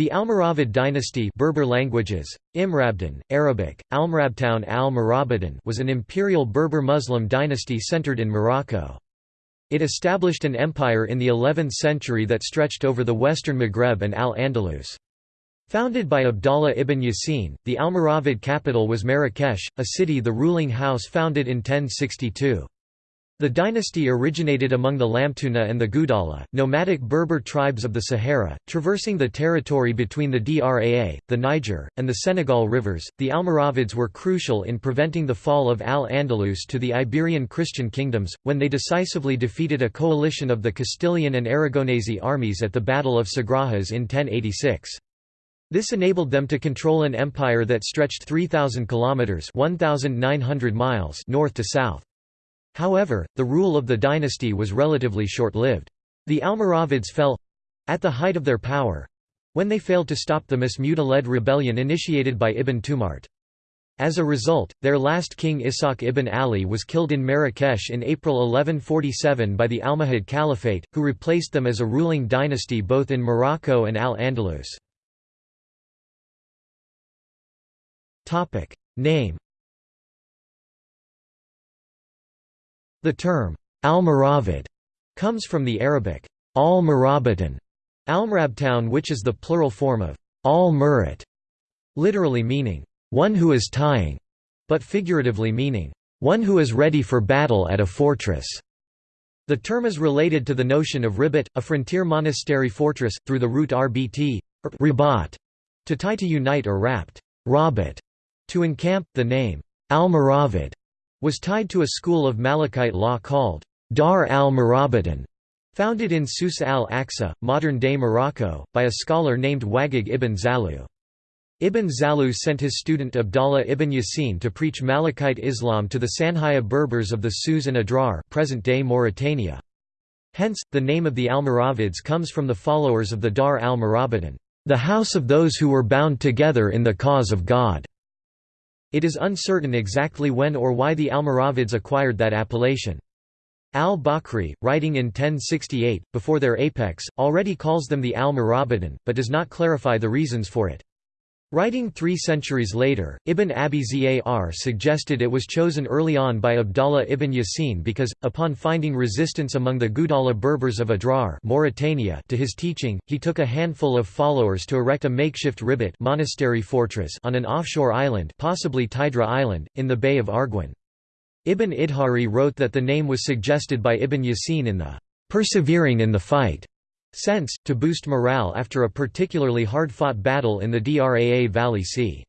The Almoravid dynasty Berber languages, Imrabdan, Arabic, Almrabtown al was an imperial Berber Muslim dynasty centered in Morocco. It established an empire in the 11th century that stretched over the western Maghreb and Al-Andalus. Founded by Abdallah ibn Yasin, the Almoravid capital was Marrakesh, a city the ruling house founded in 1062. The dynasty originated among the Lamtuna and the Gudala, nomadic Berber tribes of the Sahara, traversing the territory between the Draa, the Niger, and the Senegal rivers. The Almoravids were crucial in preventing the fall of Al Andalus to the Iberian Christian kingdoms, when they decisively defeated a coalition of the Castilian and Aragonese armies at the Battle of Sagrajas in 1086. This enabled them to control an empire that stretched 3,000 kilometers (1,900 miles) north to south. However, the rule of the dynasty was relatively short-lived. The Almoravids fell—at the height of their power—when they failed to stop the Masmuda-led rebellion initiated by Ibn Tumart. As a result, their last king Ishaq ibn Ali was killed in Marrakesh in April 1147 by the Almohad Caliphate, who replaced them as a ruling dynasty both in Morocco and Al-Andalus. Name The term, Almoravid, comes from the Arabic, al-Murabitan, Almrabtown which is the plural form of al-Murat, literally meaning, one who is tying, but figuratively meaning, one who is ready for battle at a fortress. The term is related to the notion of ribat, a frontier monastery fortress, through the root rbt, ribat, to tie to unite or rapt, rabat, to encamp. The name, Almoravid, was tied to a school of Malikite law called Dar al-Murabitan, founded in Susa al-Aqsa, modern-day Morocco, by a scholar named Wagig ibn Zalu. Ibn Zalu sent his student Abdallah ibn Yasin to preach Malikite Islam to the Sanhaya Berbers of the Sus and Adrar present-day Mauritania. Hence, the name of the Almoravids comes from the followers of the Dar al-Murabitan, the house of those who were bound together in the cause of God. It is uncertain exactly when or why the Almoravids acquired that appellation. Al-Bakri, writing in 1068, before their apex, already calls them the Al-Murabidan, but does not clarify the reasons for it. Writing three centuries later, Ibn Abi Zar suggested it was chosen early on by Abdallah ibn Yasin because, upon finding resistance among the Gudala Berbers of Adrar Mauritania to his teaching, he took a handful of followers to erect a makeshift ribat monastery fortress on an offshore island possibly Tidra Island, in the Bay of Arguin. Ibn Idhari wrote that the name was suggested by Ibn Yasin in the "'persevering in the fight' sense, to boost morale after a particularly hard-fought battle in the Draa Valley c.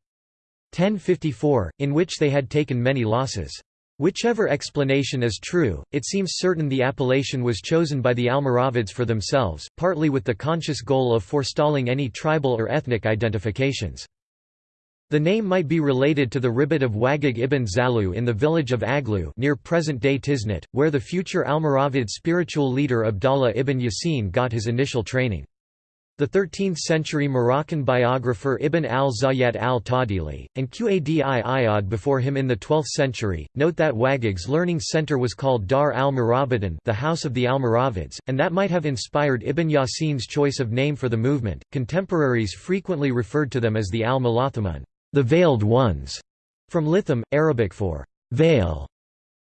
1054, in which they had taken many losses. Whichever explanation is true, it seems certain the appellation was chosen by the Almoravids for themselves, partly with the conscious goal of forestalling any tribal or ethnic identifications. The name might be related to the ribat of Wagig ibn Zalu in the village of Aglu near present-day Tiznit, where the future Almoravid spiritual leader Abdallah ibn Yasin got his initial training. The 13th-century Moroccan biographer Ibn al-Zayyat al-Tadili, and Qadi Iyad before him in the 12th century, note that Wagig's learning center was called Dar al-Murabidan the House of the Almoravids, and that might have inspired Ibn Yasin's choice of name for the movement. Contemporaries frequently referred to them as the al-Mulathamun the veiled ones, from Litham, Arabic for veil.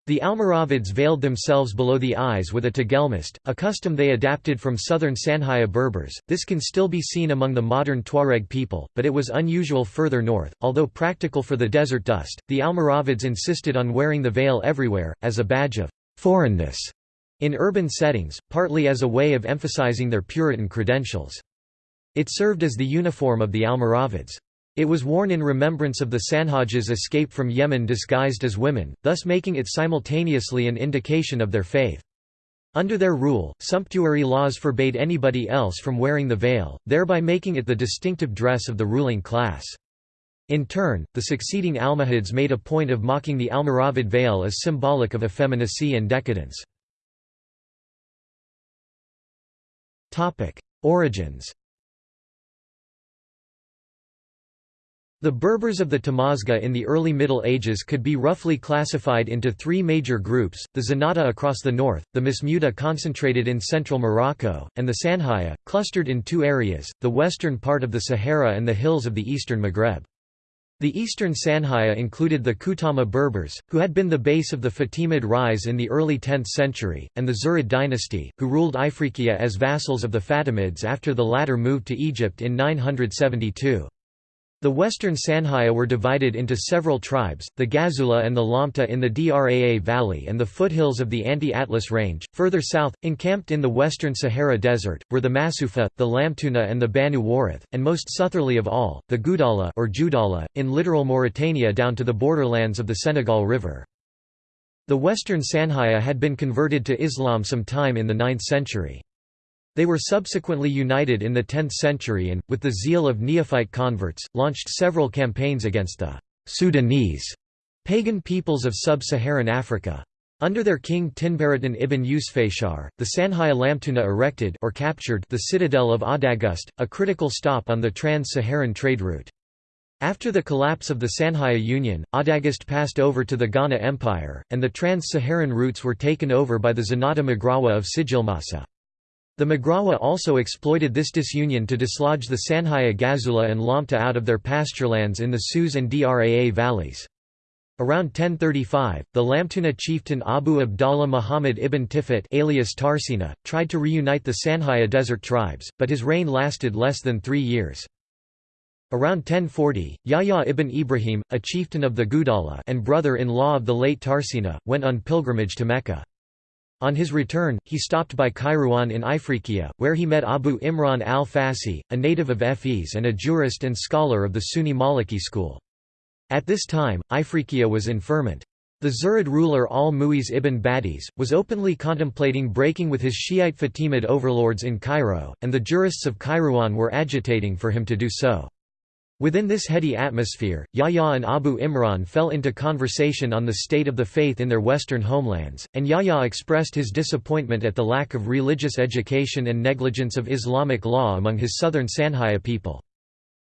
The Almoravids veiled themselves below the eyes with a tagelmust, a custom they adapted from southern Sanhaya Berbers. This can still be seen among the modern Tuareg people, but it was unusual further north. Although practical for the desert dust, the Almoravids insisted on wearing the veil everywhere, as a badge of foreignness in urban settings, partly as a way of emphasizing their Puritan credentials. It served as the uniform of the Almoravids. It was worn in remembrance of the Sanhajas' escape from Yemen disguised as women, thus making it simultaneously an indication of their faith. Under their rule, sumptuary laws forbade anybody else from wearing the veil, thereby making it the distinctive dress of the ruling class. In turn, the succeeding Almohads made a point of mocking the Almoravid veil as symbolic of effeminacy and decadence. Origins The Berbers of the Tamazgha in the early Middle Ages could be roughly classified into three major groups, the Zenata across the north, the Masmuda concentrated in central Morocco, and the Sanhaya, clustered in two areas, the western part of the Sahara and the hills of the eastern Maghreb. The eastern Sanhaya included the Kutama Berbers, who had been the base of the Fatimid rise in the early 10th century, and the Zirid dynasty, who ruled Ifriqiya as vassals of the Fatimids after the latter moved to Egypt in 972. The western Sanhaya were divided into several tribes, the Gazula and the Lamta in the Draa Valley and the foothills of the Anti-Atlas Range. Further south, encamped in the western Sahara Desert, were the Masufa, the Lamtuna and the Banu Warith, and most southerly of all, the Gudala or Judala, in littoral Mauritania down to the borderlands of the Senegal River. The western Sanhaya had been converted to Islam some time in the 9th century. They were subsequently united in the 10th century and, with the zeal of neophyte converts, launched several campaigns against the Sudanese pagan peoples of sub-Saharan Africa. Under their king Tinbaratin ibn Yusfashar, the Sanhaya Lamtuna erected or captured the citadel of Adagust, a critical stop on the trans-Saharan trade route. After the collapse of the Sanhaya Union, Adagust passed over to the Ghana Empire, and the trans-Saharan routes were taken over by the Zenata Magrawa of Sijilmasa. The Magrawa also exploited this disunion to dislodge the Sanhaya Ghazula and Lamta out of their pasturelands in the Sus and Draa valleys. Around 1035, the Lamtuna chieftain Abu Abdallah Muhammad ibn Tifat alias Tarsina, tried to reunite the Sanhaya desert tribes, but his reign lasted less than three years. Around 1040, Yahya ibn Ibrahim, a chieftain of the Gudala and brother-in-law of the late Tarsina, went on pilgrimage to Mecca. On his return, he stopped by Kairouan in Ifriqiya, where he met Abu Imran al-Fasi, a native of Fes and a jurist and scholar of the Sunni Maliki school. At this time, Ifriqiya was in ferment. The Zirid ruler al-Mu'iz ibn Badis, was openly contemplating breaking with his Shiite Fatimid overlords in Cairo, and the jurists of Kairouan were agitating for him to do so. Within this heady atmosphere, Yahya and Abu Imran fell into conversation on the state of the faith in their western homelands, and Yahya expressed his disappointment at the lack of religious education and negligence of Islamic law among his southern Sanhaya people.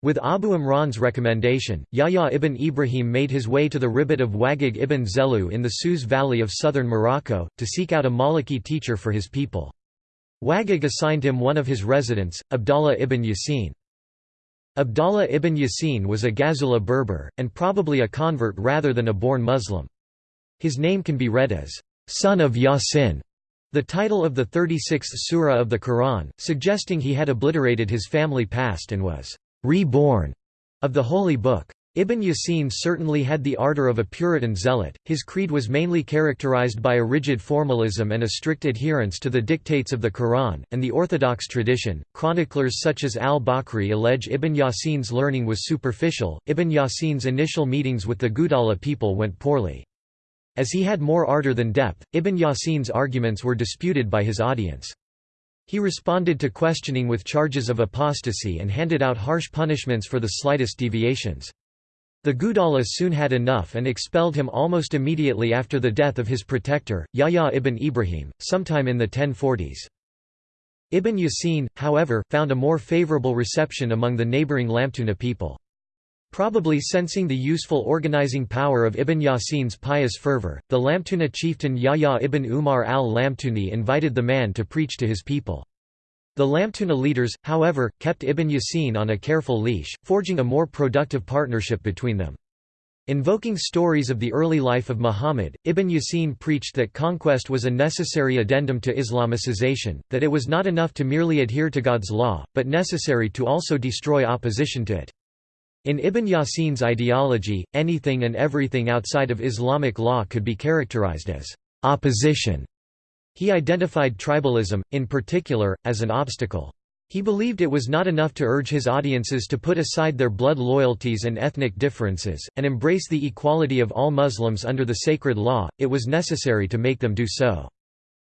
With Abu Imran's recommendation, Yahya ibn Ibrahim made his way to the ribat of Wagig ibn Zelu in the Sus valley of southern Morocco, to seek out a Maliki teacher for his people. Wagig assigned him one of his residents, Abdallah ibn Yasin. Abdallah ibn Yasin was a Ghazula Berber, and probably a convert rather than a born Muslim. His name can be read as, son of Yasin, the title of the 36th surah of the Quran, suggesting he had obliterated his family past and was reborn of the holy book. Ibn Yasin certainly had the ardor of a Puritan zealot, his creed was mainly characterized by a rigid formalism and a strict adherence to the dictates of the Quran, and the orthodox tradition. Chroniclers such as al-Bakri allege Ibn Yasin's learning was superficial. Ibn Yasin's initial meetings with the Gudala people went poorly. As he had more ardor than depth, Ibn Yasin's arguments were disputed by his audience. He responded to questioning with charges of apostasy and handed out harsh punishments for the slightest deviations. The Gudala soon had enough and expelled him almost immediately after the death of his protector, Yahya ibn Ibrahim, sometime in the 1040s. Ibn Yasin, however, found a more favorable reception among the neighboring Lamtuna people. Probably sensing the useful organizing power of Ibn Yasin's pious fervor, the Lamtuna chieftain Yahya ibn Umar al-Lamtuni invited the man to preach to his people. The Lamtuna leaders, however, kept Ibn Yasin on a careful leash, forging a more productive partnership between them. Invoking stories of the early life of Muhammad, Ibn Yasin preached that conquest was a necessary addendum to Islamicization, that it was not enough to merely adhere to God's law, but necessary to also destroy opposition to it. In Ibn Yasin's ideology, anything and everything outside of Islamic law could be characterized as opposition he identified tribalism, in particular, as an obstacle. He believed it was not enough to urge his audiences to put aside their blood loyalties and ethnic differences, and embrace the equality of all Muslims under the sacred law, it was necessary to make them do so.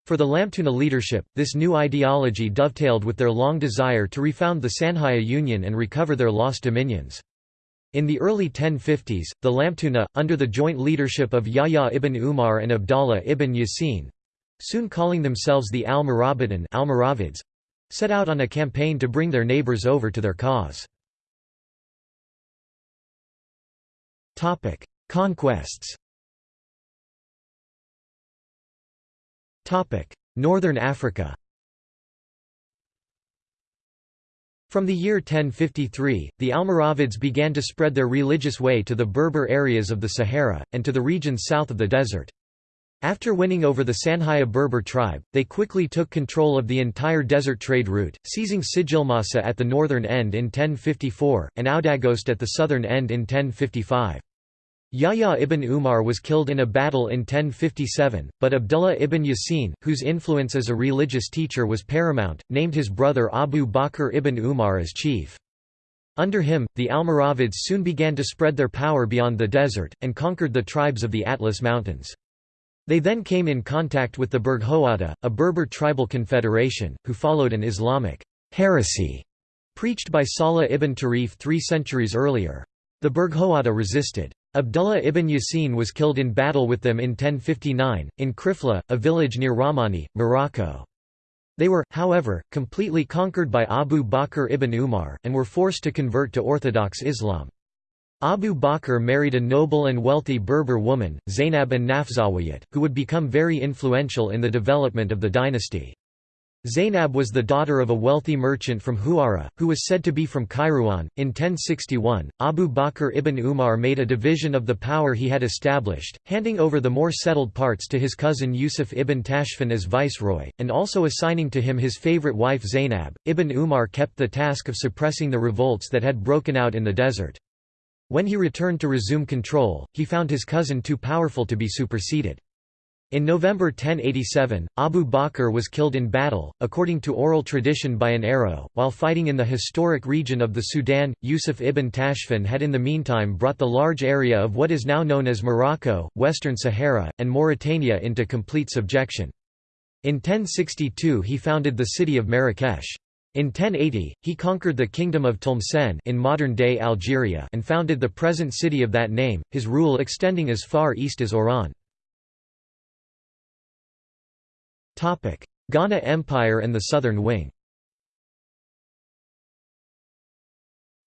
For the Lamtuna leadership, this new ideology dovetailed with their long desire to refound the Sanhaya Union and recover their lost dominions. In the early 1050s, the Lamtuna, under the joint leadership of Yahya ibn Umar and Abdallah ibn Yasin, soon calling themselves the Almoravids, set out on a campaign to bring their neighbors over to their cause. Conquests Northern Africa From the year 1053, the Almoravids began to spread their religious way to the Berber areas of the Sahara, and to the regions south of the desert. After winning over the Sanhaya Berber tribe, they quickly took control of the entire desert trade route, seizing Sijilmassa at the northern end in 1054, and Oudagost at the southern end in 1055. Yahya ibn Umar was killed in a battle in 1057, but Abdullah ibn Yasin, whose influence as a religious teacher was paramount, named his brother Abu Bakr ibn Umar as chief. Under him, the Almoravids soon began to spread their power beyond the desert, and conquered the tribes of the Atlas Mountains. They then came in contact with the Burghawada, a Berber tribal confederation, who followed an Islamic heresy preached by Salah ibn Tarif three centuries earlier. The Burghawada resisted. Abdullah ibn Yasin was killed in battle with them in 1059, in Krifla, a village near Ramani, Morocco. They were, however, completely conquered by Abu Bakr ibn Umar, and were forced to convert to Orthodox Islam. Abu Bakr married a noble and wealthy Berber woman, Zainab an Nafzawiyat, who would become very influential in the development of the dynasty. Zainab was the daughter of a wealthy merchant from Huara, who was said to be from Kairouan. In 1061, Abu Bakr ibn Umar made a division of the power he had established, handing over the more settled parts to his cousin Yusuf ibn Tashfin as viceroy, and also assigning to him his favorite wife Zainab. Ibn Umar kept the task of suppressing the revolts that had broken out in the desert. When he returned to resume control, he found his cousin too powerful to be superseded. In November 1087, Abu Bakr was killed in battle, according to oral tradition by an arrow, while fighting in the historic region of the Sudan. Yusuf ibn Tashfin had in the meantime brought the large area of what is now known as Morocco, Western Sahara, and Mauritania into complete subjection. In 1062 he founded the city of Marrakesh. In 1080, he conquered the kingdom of Tlemcen in modern-day Algeria and founded the present city of that name, his rule extending as far east as Oran. Ghana Empire and the Southern Wing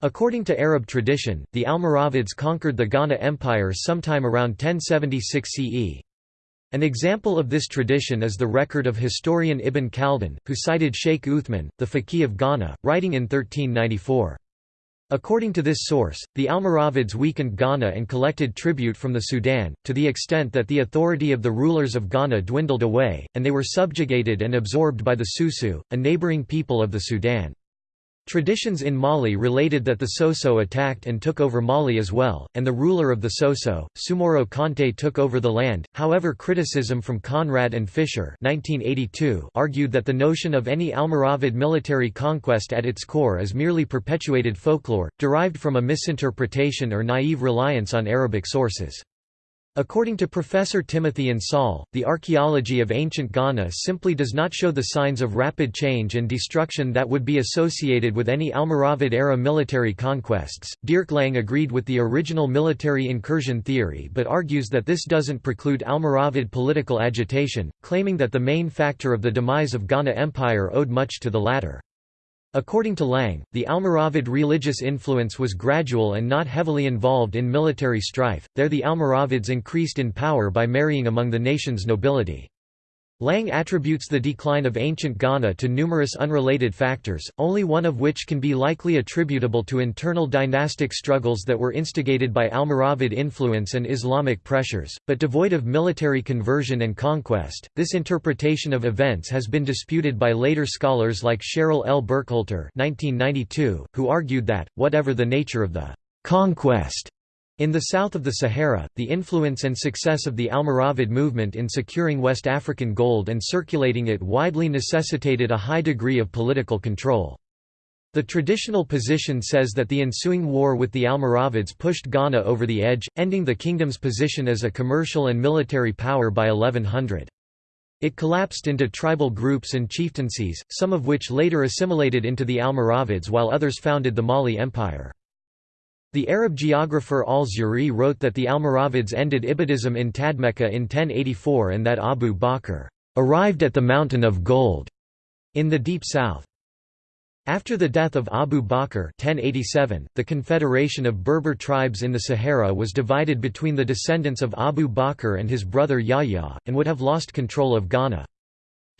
According to Arab tradition, the Almoravids conquered the Ghana Empire sometime around 1076 CE. An example of this tradition is the record of historian Ibn Khaldun, who cited Sheikh Uthman, the faqih of Ghana, writing in 1394. According to this source, the Almoravids weakened Ghana and collected tribute from the Sudan, to the extent that the authority of the rulers of Ghana dwindled away, and they were subjugated and absorbed by the Susu, a neighboring people of the Sudan. Traditions in Mali related that the Soso attacked and took over Mali as well, and the ruler of the Soso, Sumoro Kante took over the land. However, criticism from Conrad and Fisher (1982) argued that the notion of any Almoravid military conquest at its core is merely perpetuated folklore, derived from a misinterpretation or naive reliance on Arabic sources. According to Professor Timothy Insoll, the archaeology of ancient Ghana simply does not show the signs of rapid change and destruction that would be associated with any Almoravid-era military conquests. Dierk Lange agreed with the original military incursion theory but argues that this doesn't preclude Almoravid political agitation, claiming that the main factor of the demise of Ghana Empire owed much to the latter. According to Lange, the Almoravid religious influence was gradual and not heavily involved in military strife, there the Almoravids increased in power by marrying among the nation's nobility. Lange attributes the decline of ancient Ghana to numerous unrelated factors, only one of which can be likely attributable to internal dynastic struggles that were instigated by Almoravid influence and Islamic pressures, but devoid of military conversion and conquest. This interpretation of events has been disputed by later scholars like Sheryl L. Burkhalter (1992), who argued that, whatever the nature of the conquest in the south of the Sahara, the influence and success of the Almoravid movement in securing West African gold and circulating it widely necessitated a high degree of political control. The traditional position says that the ensuing war with the Almoravids pushed Ghana over the edge, ending the kingdom's position as a commercial and military power by 1100. It collapsed into tribal groups and chieftaincies, some of which later assimilated into the Almoravids while others founded the Mali Empire. The Arab geographer al-Zuhri wrote that the Almoravids ended Ibadism in Tadmekka in 1084 and that Abu Bakr arrived at the Mountain of Gold in the Deep South. After the death of Abu Bakr 1087, the confederation of Berber tribes in the Sahara was divided between the descendants of Abu Bakr and his brother Yahya, and would have lost control of Ghana.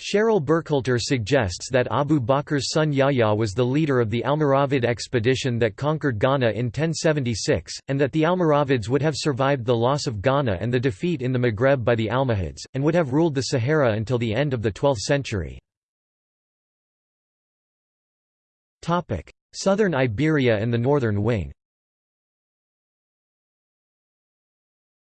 Sheryl Burkhalter suggests that Abu Bakr's son Yahya was the leader of the Almoravid expedition that conquered Ghana in 1076, and that the Almoravids would have survived the loss of Ghana and the defeat in the Maghreb by the Almohads, and would have ruled the Sahara until the end of the 12th century. Southern Iberia and the northern wing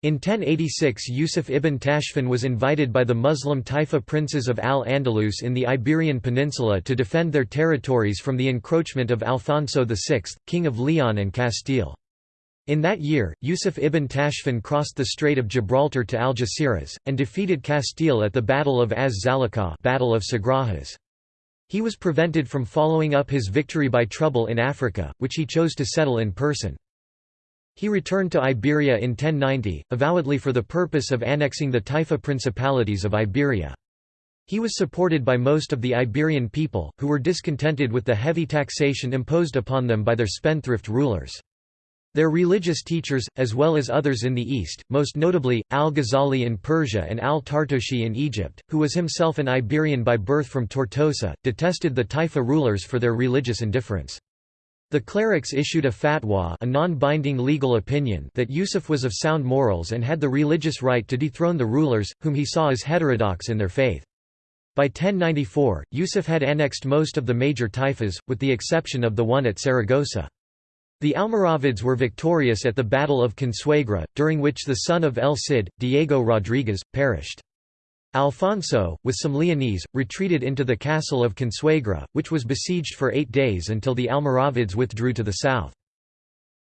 In 1086 Yusuf ibn Tashfin was invited by the Muslim Taifa princes of Al-Andalus in the Iberian Peninsula to defend their territories from the encroachment of Alfonso VI, King of Leon and Castile. In that year, Yusuf ibn Tashfin crossed the Strait of Gibraltar to Algeciras, and defeated Castile at the Battle of Az-Zalakah Battle of Sagrajas. He was prevented from following up his victory by trouble in Africa, which he chose to settle in person. He returned to Iberia in 1090, avowedly for the purpose of annexing the Taifa principalities of Iberia. He was supported by most of the Iberian people, who were discontented with the heavy taxation imposed upon them by their spendthrift rulers. Their religious teachers, as well as others in the East, most notably, al-Ghazali in Persia and al-Tartoshi in Egypt, who was himself an Iberian by birth from Tortosa, detested the Taifa rulers for their religious indifference. The clerics issued a fatwa a non-binding legal opinion that Yusuf was of sound morals and had the religious right to dethrone the rulers, whom he saw as heterodox in their faith. By 1094, Yusuf had annexed most of the major taifas, with the exception of the one at Saragossa. The Almoravids were victorious at the Battle of Consuegra, during which the son of El Cid, Diego Rodriguez, perished. Alfonso, with some Leonese, retreated into the castle of Consuegra, which was besieged for eight days until the Almoravids withdrew to the south.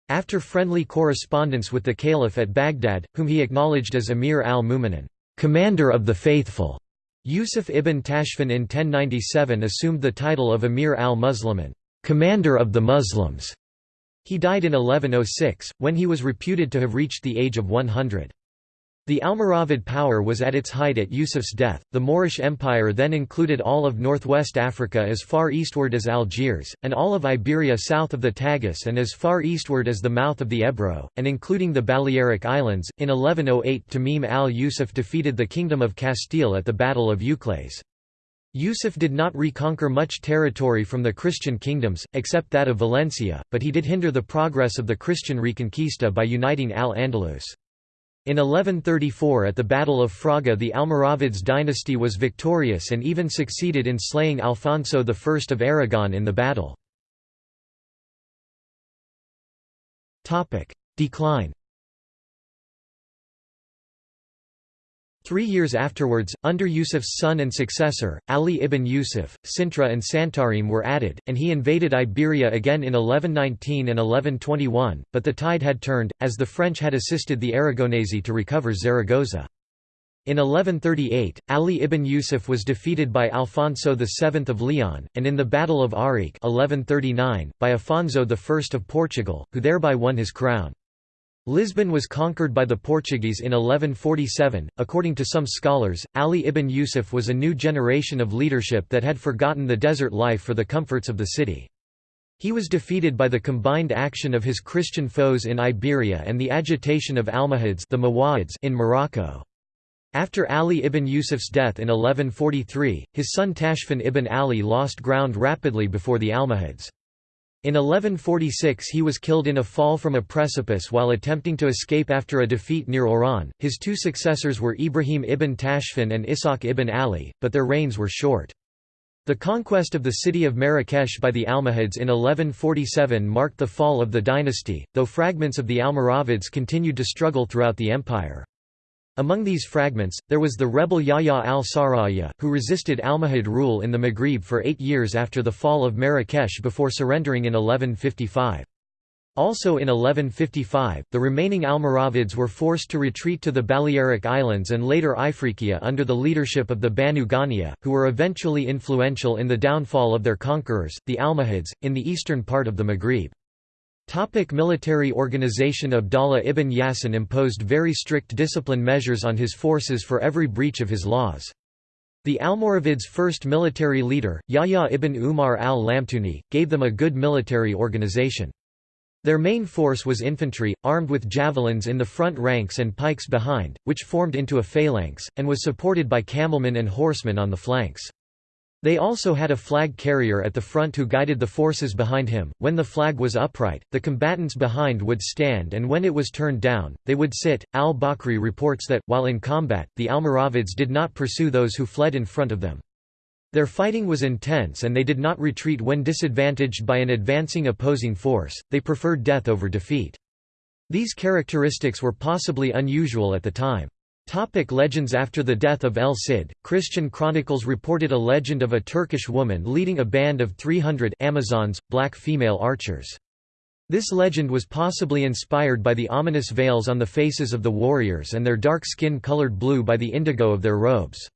After friendly correspondence with the caliph at Baghdad, whom he acknowledged as Emir al-Mu'minin, commander of the faithful, Yusuf ibn Tashfin in 1097 assumed the title of Emir al-Muslimin, commander of the Muslims. He died in 1106, when he was reputed to have reached the age of 100. The Almoravid power was at its height at Yusuf's death. The Moorish Empire then included all of northwest Africa as far eastward as Algiers, and all of Iberia south of the Tagus and as far eastward as the mouth of the Ebro, and including the Balearic Islands. In 1108, Tamim al Yusuf defeated the Kingdom of Castile at the Battle of Uclés. Yusuf did not reconquer much territory from the Christian kingdoms, except that of Valencia, but he did hinder the progress of the Christian Reconquista by uniting Al-Andalus. In 1134 at the Battle of Fraga the Almoravids dynasty was victorious and even succeeded in slaying Alfonso I of Aragon in the battle. Decline Three years afterwards, under Yusuf's son and successor, Ali ibn Yusuf, Sintra and Santarem were added, and he invaded Iberia again in 1119 and 1121, but the tide had turned, as the French had assisted the Aragonese to recover Zaragoza. In 1138, Ali ibn Yusuf was defeated by Alfonso VII of Leon, and in the Battle of Ourique 1139, by Afonso I of Portugal, who thereby won his crown. Lisbon was conquered by the Portuguese in 1147. According to some scholars, Ali ibn Yusuf was a new generation of leadership that had forgotten the desert life for the comforts of the city. He was defeated by the combined action of his Christian foes in Iberia and the agitation of Almohads the Mawahids in Morocco. After Ali ibn Yusuf's death in 1143, his son Tashfin ibn Ali lost ground rapidly before the Almohads. In 1146 he was killed in a fall from a precipice while attempting to escape after a defeat near Oran. His two successors were Ibrahim ibn Tashfin and Ishaq ibn Ali, but their reigns were short. The conquest of the city of Marrakesh by the Almohads in 1147 marked the fall of the dynasty, though fragments of the Almoravids continued to struggle throughout the empire. Among these fragments, there was the rebel Yahya al-Saraya, who resisted Almohad rule in the Maghrib for eight years after the fall of Marrakesh before surrendering in 1155. Also in 1155, the remaining Almoravids were forced to retreat to the Balearic Islands and later Ifriqiya under the leadership of the Banu Ghaniya, who were eventually influential in the downfall of their conquerors, the Almohads, in the eastern part of the Maghrib. Topic military organization Abdallah ibn Yasin imposed very strict discipline measures on his forces for every breach of his laws. The Almoravids' first military leader, Yahya ibn Umar al-Lamtuni, gave them a good military organization. Their main force was infantry, armed with javelins in the front ranks and pikes behind, which formed into a phalanx, and was supported by camelmen and horsemen on the flanks. They also had a flag carrier at the front who guided the forces behind him. When the flag was upright, the combatants behind would stand, and when it was turned down, they would sit. Al Bakri reports that, while in combat, the Almoravids did not pursue those who fled in front of them. Their fighting was intense and they did not retreat when disadvantaged by an advancing opposing force, they preferred death over defeat. These characteristics were possibly unusual at the time. Topic legends After the death of El Cid, Christian chronicles reported a legend of a Turkish woman leading a band of 300 Amazons, black female archers. This legend was possibly inspired by the ominous veils on the faces of the warriors and their dark skin colored blue by the indigo of their robes.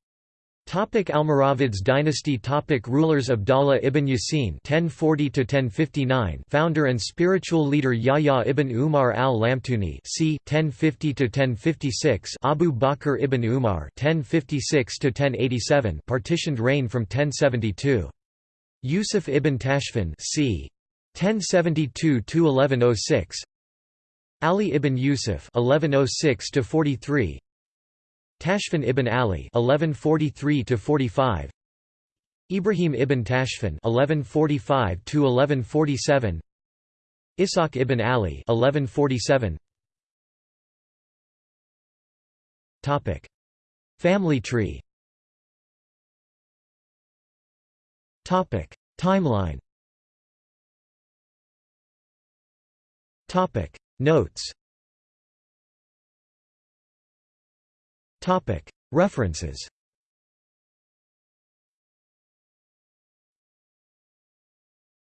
Topic Almoravids dynasty Topic Rulers Abdallah ibn Yasin (1040–1059), founder and spiritual leader Yahya ibn Umar al-Lamtuni (c. 1050–1056), Abu Bakr ibn Umar (1056–1087), partitioned reign from 1072. Yusuf ibn Tashfin (c. 1072–1106). Ali ibn Yusuf (1106–43). Tashfin ibn Ali (1143–45), Ibrahim ibn Tashfin (1145–1147), Ishaq ibn Ali (1147). Topic: Family tree. Topic: Timeline. Topic: Notes. References